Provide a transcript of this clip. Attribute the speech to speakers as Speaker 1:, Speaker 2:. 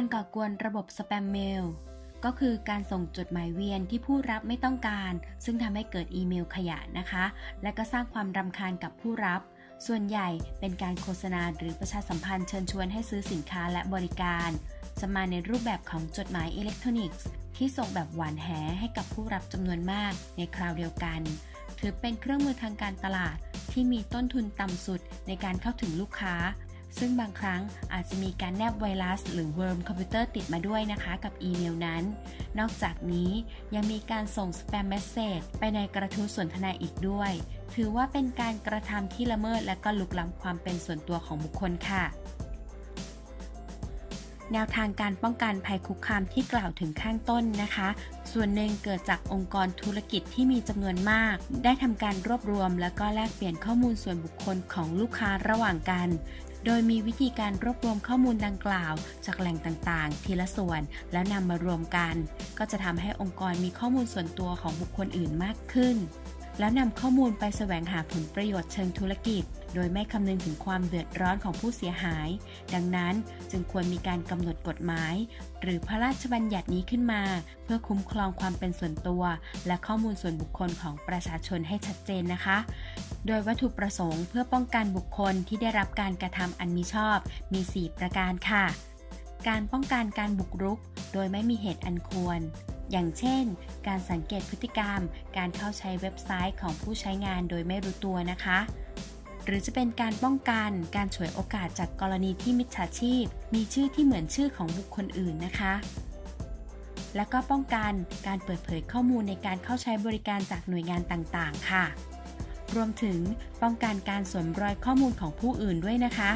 Speaker 1: การก่อกวนระบบสแปมเมลก็คือการส่งจดหมายเวียนที่ผู้รับไม่ต้องการ ซึ่งทำให้เกิดอีเมลขยะนะคะ และก็สร้างความรำคาญกับผู้รับ ส่วนใหญ่เป็นการโฆษณาหรือประชาสัมพันธ์เชิญชวนให้ซื้อสินค้าและบริการ จะมาในรูปแบบของจดหมายอิเล็กทรอนิกส์ ที่ส่งแบบหวานแหให้กับผู้รับจำนวนมากในคราวเดียวกัน ถือเป็นเครื่องมือทางการตลาดที่มีต้นทุนต่ำสุดในการเข้าถึงลูกค้า ซึ่งบางครั้งอาจจะมีการแนบไวรัส หรือ worm คอมพิวเตอร์ติดมาด้วยนะคะ กับอีเมลนั้น นอกจากนี้ยังมีการส่ง spam message ไปในกระทู้สนทนาอีกด้วย ถือว่าเป็นการกระทำที่ละเมิดและก็รุกล้ำความเป็นส่วนตัวของบุคคลค่ะแนวทางการป้องกันภัยคุกคามที่กล่าวถึงข้างต้นนะคะ ส่วนหนึ่งเกิดจากองค์กรธุรกิจที่มีจำนวนมาก ได้ทำการรวบรวม และก็แลกเปลี่ยนข้อมูลส่วนบุคคลของลูกค้าระหว่างกัน โดยมีวิธีการรวบรวมข้อมูลดังกล่าว จากแหล่งต่างๆ ทีละส่วน แล้วนำมารวมกัน ก็จะทำให้องค์กรมีข้อมูลส่วนตัวของบุคคลอื่นมากขึ้น แล้วนำข้อมูลไปแสวงหาผลประโยชน์เชิงธุรกิจ โดยไม่คำนึงถึงความเดือดร้อนของผู้เสียหาย ดังนั้นจึงควรมีการกำหนดกฎหมาย หรือพระราชบัญญัตินี้ขึ้นมา เพื่อคุ้มครองความเป็นส่วนตัว และข้อมูลส่วนบุคคลของประชาชนให้ชัดเจนนะคะ โดยวัตถุประสงค์เพื่อป้องกันบุคคลที่ได้รับการกระทำอันมิชอบ มี 4 ประการค่ะ การป้องกันการบุกรุก โดยไม่มีเหตุอันควร อย่างเช่น การสังเกตพฤติกรรม การเข้าใช้เว็บไซต์ของผู้ใช้งานโดยไม่รู้ตัวนะคะ หรือจะเป็นการป้องกันการฉวยโอกาสจากกรณีที่มิจฉาชีพ มีชื่อที่เหมือนชื่อของบุคคลอื่นนะคะและก็ป้องกันการเปิดเผยข้อมูลในการเข้าใช้บริการจากหน่วยงานต่าง ๆ ค่ะ รวมถึงป้องกันการสวมรอยข้อมูลของผู้อื่นด้วยนะคะ